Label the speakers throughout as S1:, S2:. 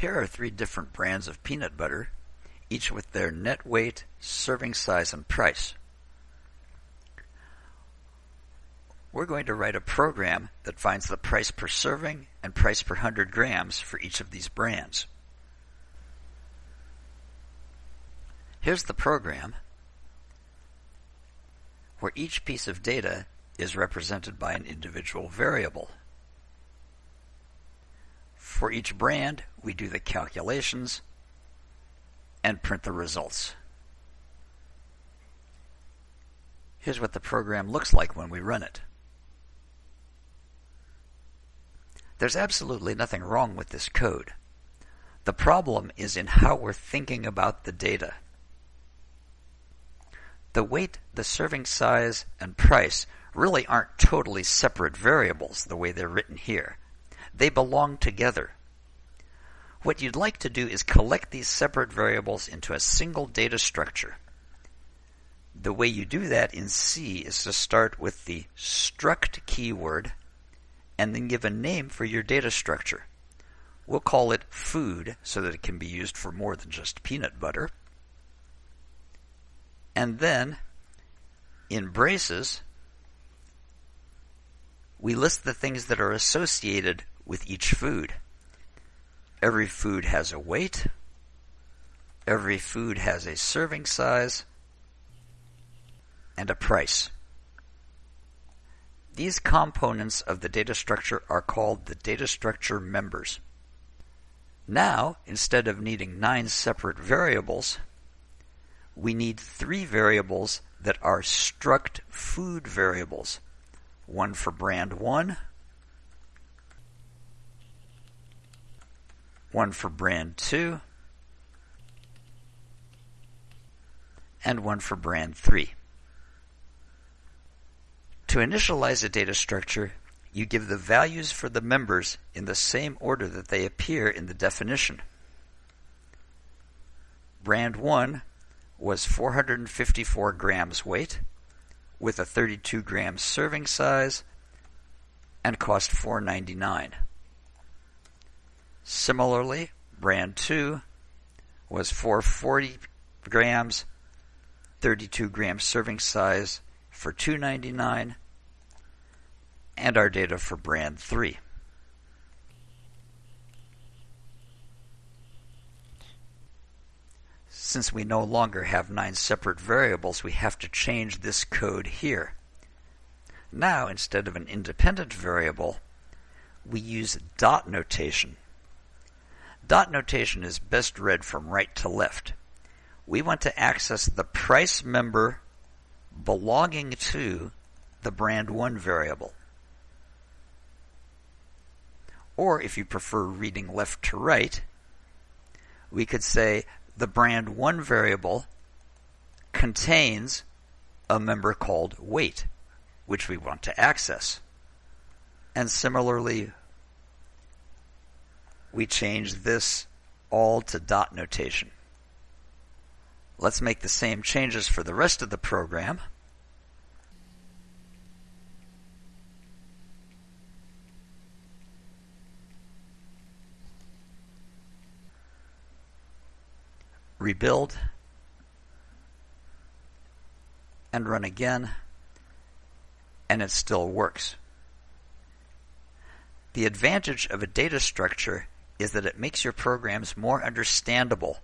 S1: Here are three different brands of peanut butter, each with their net weight, serving size, and price. We're going to write a program that finds the price per serving and price per 100 grams for each of these brands. Here's the program where each piece of data is represented by an individual variable. For each brand, we do the calculations and print the results. Here's what the program looks like when we run it. There's absolutely nothing wrong with this code. The problem is in how we're thinking about the data. The weight, the serving size, and price really aren't totally separate variables the way they're written here. They belong together. What you'd like to do is collect these separate variables into a single data structure. The way you do that in C is to start with the struct keyword and then give a name for your data structure. We'll call it food so that it can be used for more than just peanut butter. And then in braces, we list the things that are associated with each food. Every food has a weight. Every food has a serving size and a price. These components of the data structure are called the data structure members. Now, instead of needing nine separate variables, we need three variables that are struct food variables. One for brand 1, one for brand 2, and one for brand 3. To initialize a data structure, you give the values for the members in the same order that they appear in the definition. Brand 1 was 454 grams weight with a 32 gram serving size and cost 4.99. Similarly, brand 2 was 440 grams, 32 gram serving size for 2.99 and our data for brand 3. Since we no longer have nine separate variables, we have to change this code here. Now, instead of an independent variable, we use dot notation. Dot notation is best read from right to left. We want to access the price member belonging to the brand 1 variable. Or if you prefer reading left to right, we could say the brand 1 variable contains a member called weight, which we want to access. And similarly, we change this all to dot notation. Let's make the same changes for the rest of the program. Rebuild and run again and it still works. The advantage of a data structure is that it makes your programs more understandable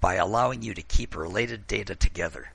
S1: by allowing you to keep related data together.